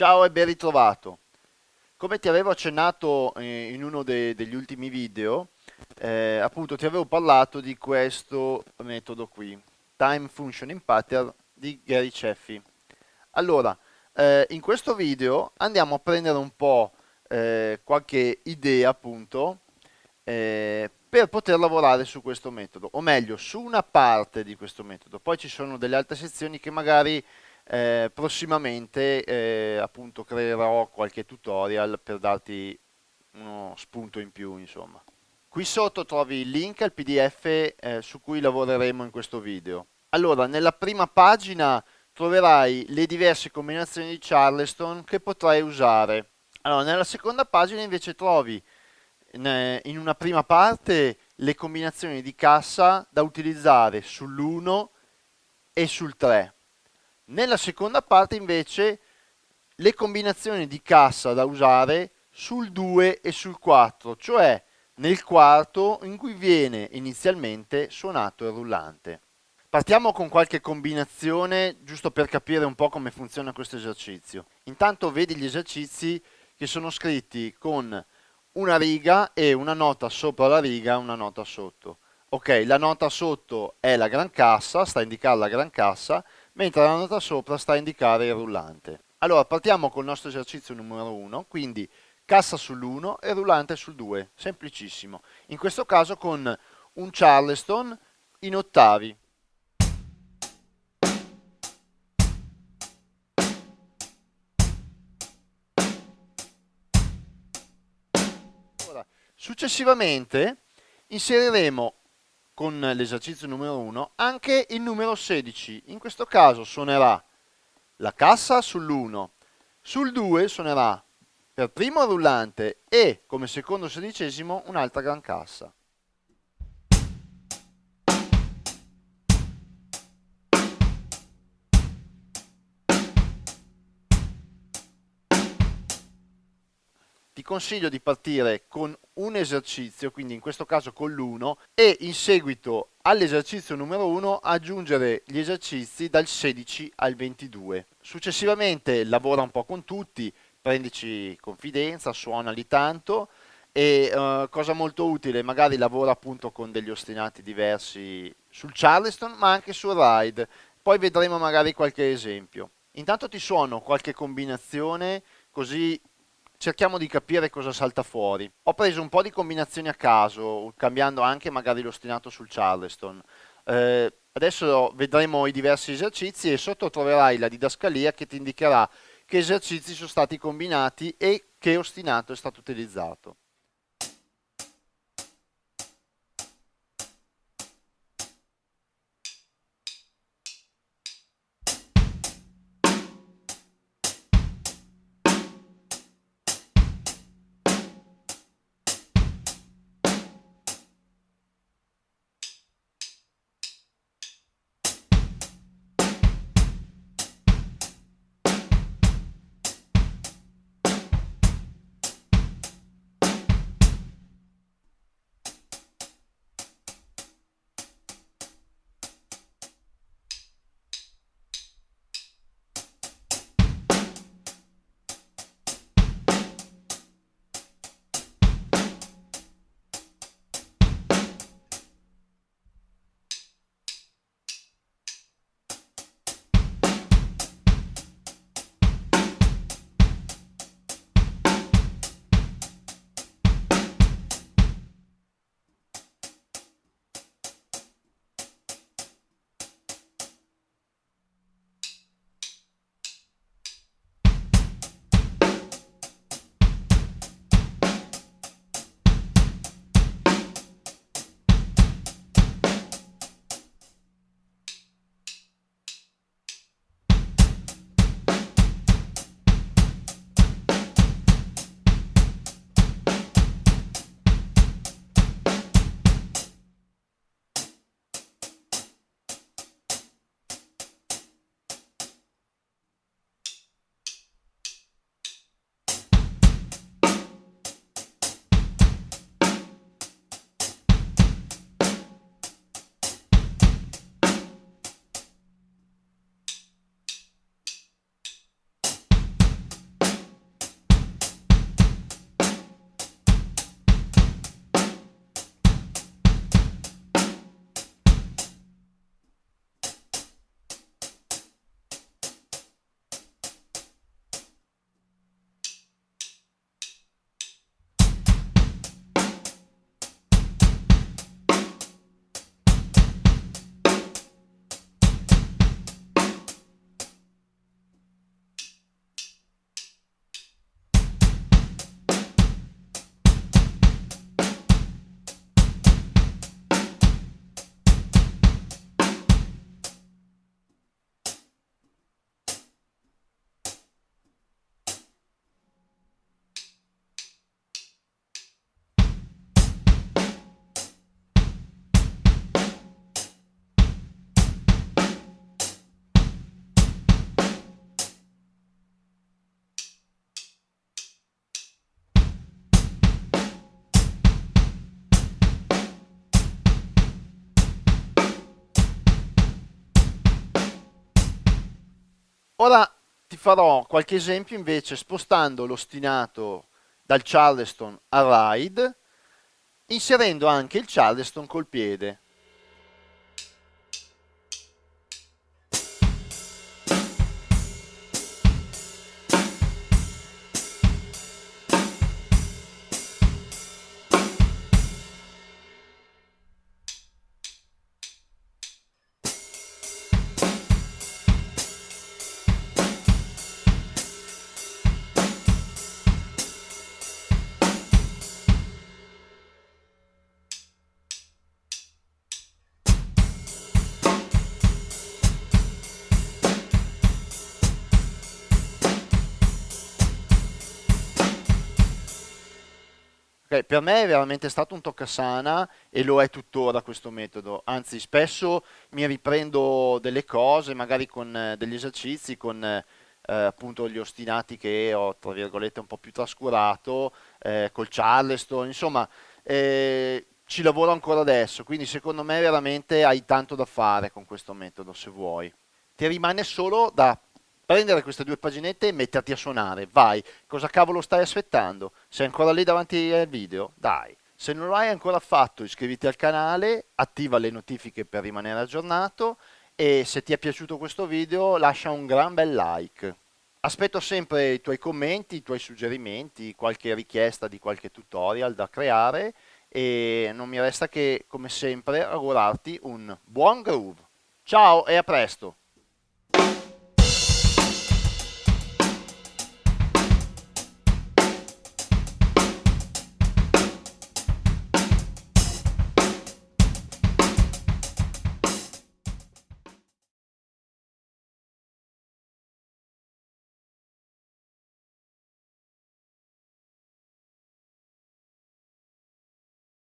Ciao e ben ritrovato. Come ti avevo accennato eh, in uno de- degli ultimi video, eh, appunto ti avevo parlato di questo metodo qui, Time Functioning Pattern di Gary Ceffi. Allora, eh, in questo video andiamo a prendere un po' eh, qualche idea appunto eh, per poter lavorare su questo metodo, o meglio, su una parte di questo metodo. Poi ci sono delle altre sezioni che magari eh, prossimamente eh, appunto creerò qualche tutorial per darti uno spunto in più insomma. Qui sotto trovi il link al pdf eh, su cui lavoreremo in questo video. Allora nella prima pagina troverai le diverse combinazioni di charleston che potrai usare. Allora nella seconda pagina invece trovi in una prima parte le combinazioni di cassa da utilizzare sull'1 e sul 3 nella seconda parte invece le combinazioni di cassa da usare sul 2 e sul 4, cioè nel quarto in cui viene inizialmente suonato il rullante. Partiamo con qualche combinazione giusto per capire un po' come funziona questo esercizio. Intanto vedi gli esercizi che sono scritti con una riga e una nota sopra la riga e una nota sotto. Ok, la nota sotto è la gran cassa, sta a indicare la gran cassa, mentre la nota sopra sta a indicare il rullante. Allora partiamo col nostro esercizio numero 1, quindi cassa sull'1 e rullante sul 2, semplicissimo. In questo caso con un charleston in ottavi. Successivamente inseriremo con l'esercizio numero 1 anche il numero 16. In questo caso suonerà la cassa sull'1, sul 2 suonerà per primo rullante e come secondo sedicesimo un'altra gran cassa. Ti consiglio di partire con un esercizio, quindi in questo caso con l'1, e in seguito all'esercizio numero 1 aggiungere gli esercizi dal 16 al 22. Successivamente lavora un po' con tutti, prendici confidenza, suonali tanto e uh, cosa molto utile, magari lavora appunto con degli ostinati diversi sul Charleston ma anche sul ride, poi vedremo magari qualche esempio. Intanto ti suono qualche combinazione così cerchiamo di capire cosa salta fuori. Ho preso un po' di combinazioni a caso, cambiando anche magari l'ostinato sul Charleston. Eh, adesso vedremo i diversi esercizi e sotto troverai la didascalia che ti indicherà che esercizi sono stati combinati e che ostinato è stato utilizzato. Ora ti farò qualche esempio invece spostando l'ostinato dal Charleston al ride, inserendo anche il Charleston col piede. Okay, per me è veramente stato un toccasana e lo è tuttora questo metodo, anzi spesso mi riprendo delle cose, magari con eh, degli esercizi, con eh, appunto gli ostinati che ho, tra virgolette, un po' più trascurato, eh, col Charleston, insomma, eh, ci lavoro ancora adesso, quindi secondo me veramente hai tanto da fare con questo metodo, se vuoi. Ti rimane solo da prendere queste due paginette e metterti a suonare, vai, cosa cavolo stai aspettando? Sei ancora lì davanti al video? Dai. Se non lo hai ancora fatto iscriviti al canale, attiva le notifiche per rimanere aggiornato e se ti è piaciuto questo video lascia un gran bel like. Aspetto sempre i tuoi commenti, i tuoi suggerimenti, qualche richiesta di qualche tutorial da creare e non mi resta che come sempre augurarti un buon groove. Ciao e a presto!